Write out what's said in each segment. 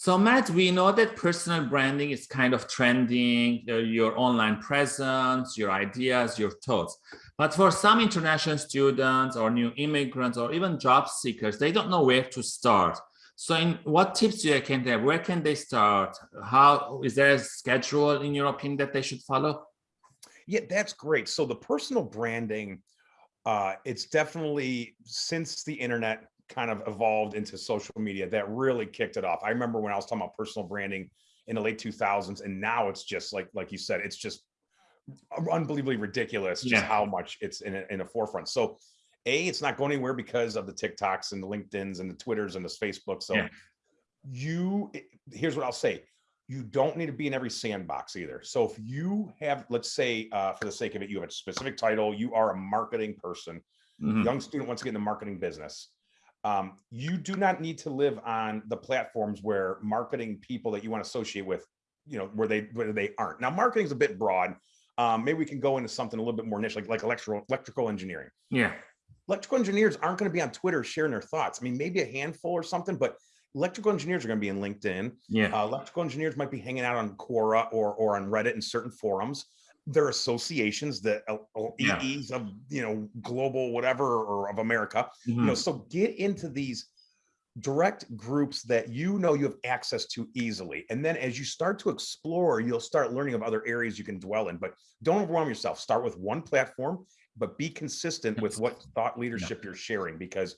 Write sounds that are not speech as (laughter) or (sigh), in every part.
So Matt, we know that personal branding is kind of trending, uh, your online presence, your ideas, your thoughts. But for some international students or new immigrants or even job seekers, they don't know where to start. So in what tips do you can have? Where can they start? How is there a schedule in your opinion that they should follow? Yeah, that's great. So the personal branding, uh, it's definitely since the internet kind of evolved into social media that really kicked it off. I remember when I was talking about personal branding in the late 2000s and now it's just like like you said it's just unbelievably ridiculous just yeah. how much it's in a, in a forefront. So a it's not going anywhere because of the TikToks and the LinkedIn's and the Twitters and the Facebook. So yeah. you here's what I'll say. You don't need to be in every sandbox either. So if you have, let's say, uh, for the sake of it, you have a specific title, you are a marketing person, mm -hmm. young student wants to get in the marketing business um, you do not need to live on the platforms where marketing people that you want to associate with, you know, where they where they aren't. Now, marketing is a bit broad. Um, maybe we can go into something a little bit more niche, like like electrical electrical engineering. Yeah, electrical engineers aren't going to be on Twitter sharing their thoughts. I mean, maybe a handful or something, but electrical engineers are going to be in LinkedIn. Yeah, uh, electrical engineers might be hanging out on Quora or or on Reddit in certain forums their associations that EEs of you know global whatever or of America. Mm -hmm. You know, mm-hmm. so get into these direct groups that you know you have access to easily. And then as you start to explore, you'll start learning of other areas you can dwell in. But don't overwhelm yourself. Start with one platform, but be consistent with what thought leadership yeah. you're sharing because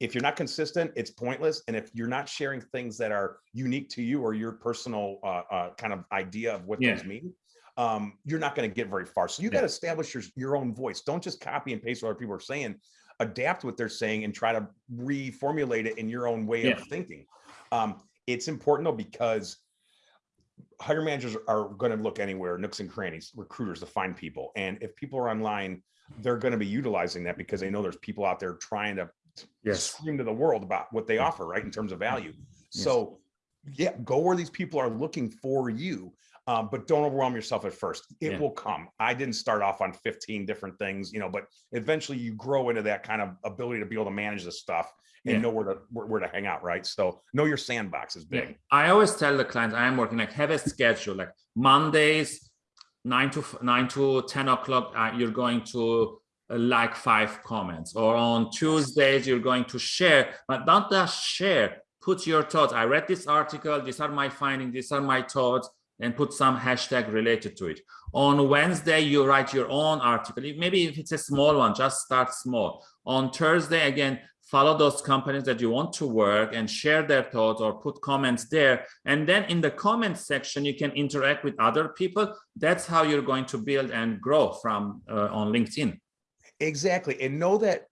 if you're not consistent, it's pointless. And if you're not sharing things that are unique to you or your personal uh, uh, kind of idea of what yeah. those mean, um, you're not going to get very far. So you yeah. got to establish your, your own voice. Don't just copy and paste what other people are saying. Adapt what they're saying and try to reformulate it in your own way yeah. of thinking. Um, it's important though because hiring managers are going to look anywhere, nooks and crannies, recruiters to find people. And if people are online, they're going to be utilizing that because they know there's people out there trying to yes. scream to the world about what they offer, right, in terms of value. Yes. So yeah, go where these people are looking for you um, but don't overwhelm yourself at first. It yeah. will come. I didn't start off on 15 different things, you know, but eventually you grow into that kind of ability to be able to manage this stuff and yeah. know where to where, where, to hang out, right? So know your sandbox is big. Yeah. I always tell the clients I'm working like have a schedule like Mondays, nine to nine to 10 o'clock, uh, you're going to uh, like five comments or on Tuesdays, you're going to share, but don't just share, put your thoughts. I read this article. These are my findings. These are my thoughts and put some hashtag related to it. On Wednesday, you write your own article. Maybe if it's a small one, just start small. On Thursday, again, follow those companies that you want to work and share their thoughts or put comments there. And then in the comments section, you can interact with other people. That's how you're going to build and grow from uh, on LinkedIn. Exactly. And know that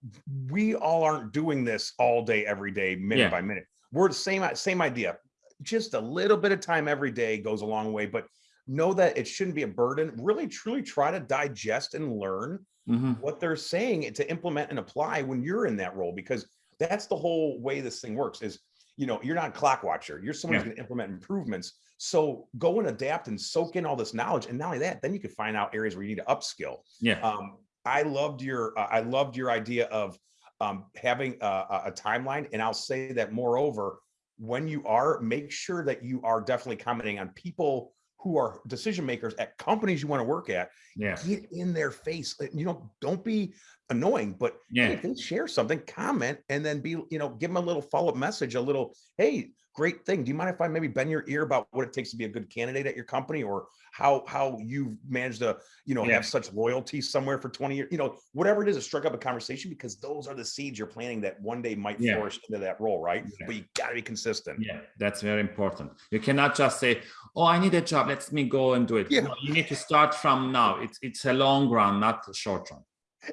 we all aren't doing this all day, every day, minute yeah. by minute. We're the same, same idea just a little bit of time every day goes a long way, but know that it shouldn't be a burden. Really, truly try to digest and learn mm -hmm. what they're saying to implement and apply when you're in that role, because that's the whole way this thing works is, you know, you're not a clock watcher. You're someone yeah. who's going to implement improvements. So go and adapt and soak in all this knowledge. And not only that, then you can find out areas where you need to upskill. Yeah. Um, I loved your, uh, I loved your idea of um, having a, a timeline. And I'll say that moreover, when you are, make sure that you are definitely commenting on people who are decision makers at companies you want to work at. Yeah. Get in their face. You know, don't be annoying, but yeah, hey, share something, comment, and then be, you know, give them a little follow-up message, a little, hey, great thing. Do you mind if I maybe bend your ear about what it takes to be a good candidate at your company or how how you've managed to, you know, yeah. have such loyalty somewhere for 20 years, you know, whatever it is, to strike up a conversation because those are the seeds you're planting that one day might yeah. flourish into that role, right? Yeah. But you gotta be consistent. Yeah, that's very important. You cannot just say, oh, I need a job, let me go and do it. Yeah. No, you need to start from now. It's it's a long run, not a short run.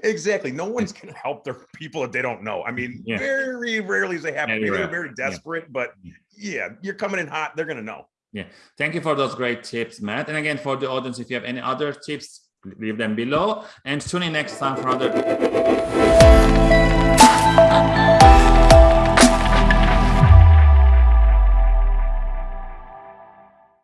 Exactly. No one's going to help their (laughs) people that they don't know. I mean, yeah. very rarely is they happen. Maybe they're very desperate, yeah. but yeah, you're coming in hot. They're going to know. Yeah. Thank you for those great tips, Matt. And again, for the audience, if you have any other tips, leave them below and tune in next time for other